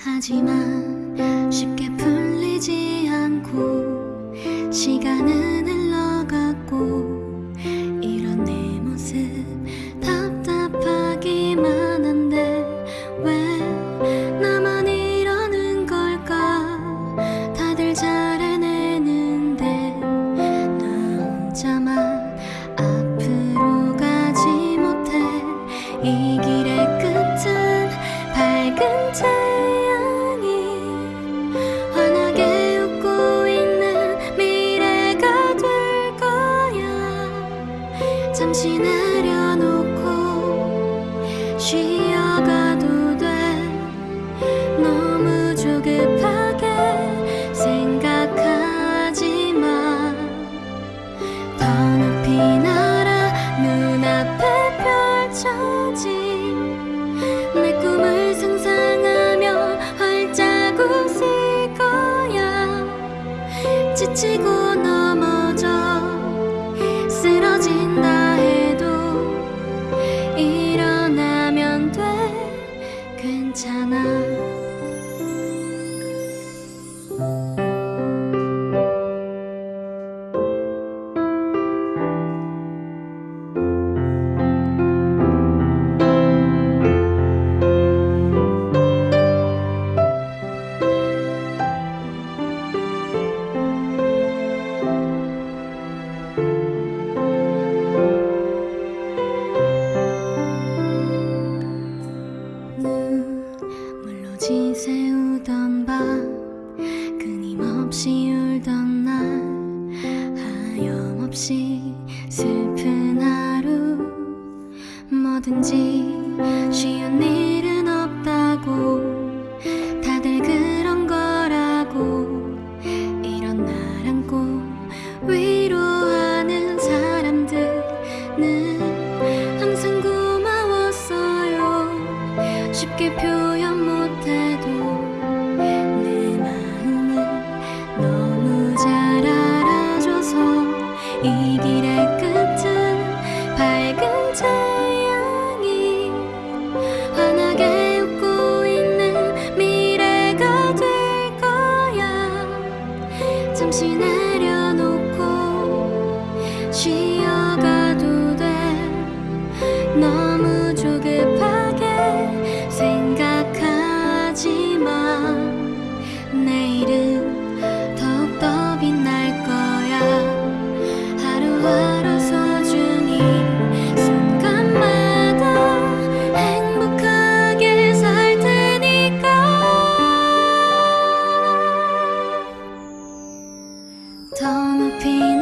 하지만 쉽게 풀리지 않고 시간은 흘러갔고 이런 내 모습 답답하기만 한데 왜 나만 이러는 걸까? 다들 잘 해내는데 나 혼자만 앞으로 가지 못해. 이 길의 끝은 밝은 태 잠시 내려놓고 쉬어가도 돼 너무 조급하게 생각하지 마. 더 높이 날아 눈앞에 펼쳐진 내 꿈을 상상하며 활짝 웃을 거야. 지치고 돼. 괜찮아 없이 슬픈 하루. 뭐든지 쉬운 일은 없다고. 다들 그런 거라고. 이런 날 안고 위로하는 사람들은 항상 고마웠어요. 쉽게 표현 못해도 이 길의 끝은 밝은 태양이 환하게 웃고 있는 미래가 될 거야. 잠시 내 平